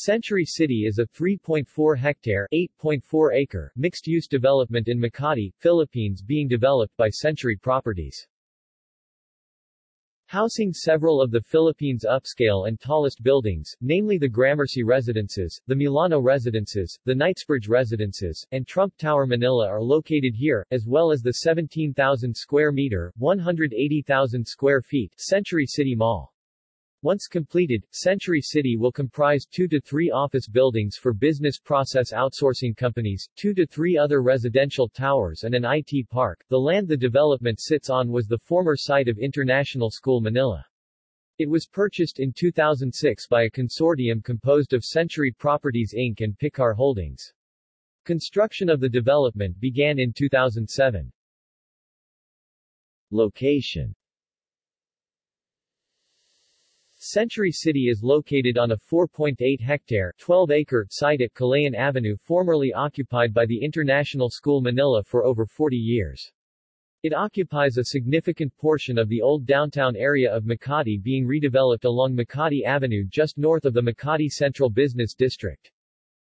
Century City is a 3.4-hectare (8.4 acre) mixed-use development in Makati, Philippines being developed by Century Properties. Housing several of the Philippines' upscale and tallest buildings, namely the Gramercy Residences, the Milano Residences, the Knightsbridge Residences, and Trump Tower Manila are located here, as well as the 17,000 square meter, 180,000 square feet Century City Mall. Once completed, Century City will comprise two to three office buildings for business process outsourcing companies, two to three other residential towers and an IT park. The land the development sits on was the former site of International School Manila. It was purchased in 2006 by a consortium composed of Century Properties Inc. and Picar Holdings. Construction of the development began in 2007. Location Century City is located on a 4.8-hectare 12-acre site at Kalayaan Avenue formerly occupied by the International School Manila for over 40 years. It occupies a significant portion of the old downtown area of Makati being redeveloped along Makati Avenue just north of the Makati Central Business District.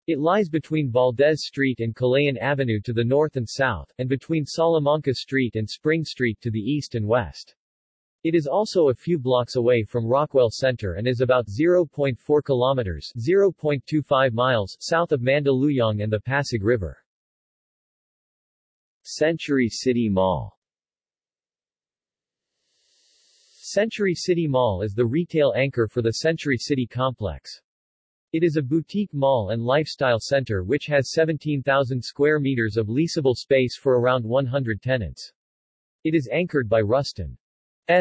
It lies between Valdez Street and Kalayaan Avenue to the north and south, and between Salamanca Street and Spring Street to the east and west. It is also a few blocks away from Rockwell Center and is about 0.4 kilometers 0.25 miles south of Mandaluyong and the Pasig River. Century City Mall Century City Mall is the retail anchor for the Century City complex. It is a boutique mall and lifestyle center which has 17,000 square meters of leasable space for around 100 tenants. It is anchored by Rustan's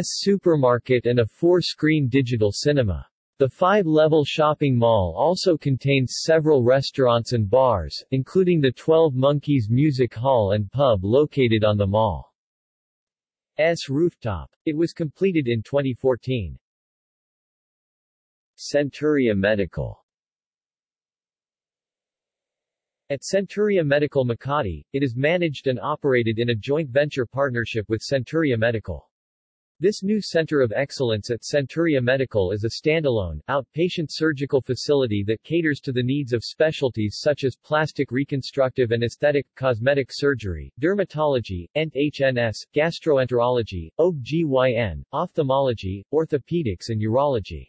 supermarket and a four-screen digital cinema. The five-level shopping mall also contains several restaurants and bars, including the 12 Monkeys Music Hall and Pub located on the mall's rooftop. It was completed in 2014. Centuria Medical At Centuria Medical Makati, it is managed and operated in a joint venture partnership with Centuria Medical. This new center of excellence at Centuria Medical is a standalone, outpatient surgical facility that caters to the needs of specialties such as plastic reconstructive and aesthetic, cosmetic surgery, dermatology, ENT-HNS, gastroenterology, OB-GYN, ophthalmology, orthopedics and urology.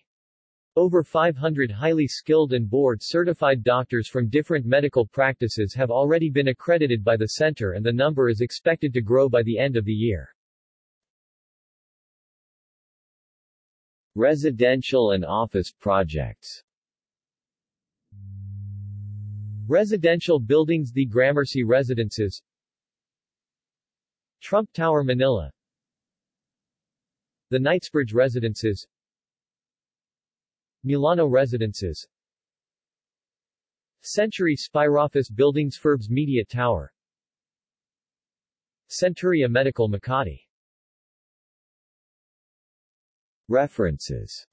Over 500 highly skilled and board-certified doctors from different medical practices have already been accredited by the center and the number is expected to grow by the end of the year. Residential and office projects. Residential buildings The Gramercy Residences. Trump Tower Manila. The Knightsbridge Residences. Milano Residences. Century Spiroffice Buildings Forbes Media Tower. Centuria Medical Makati References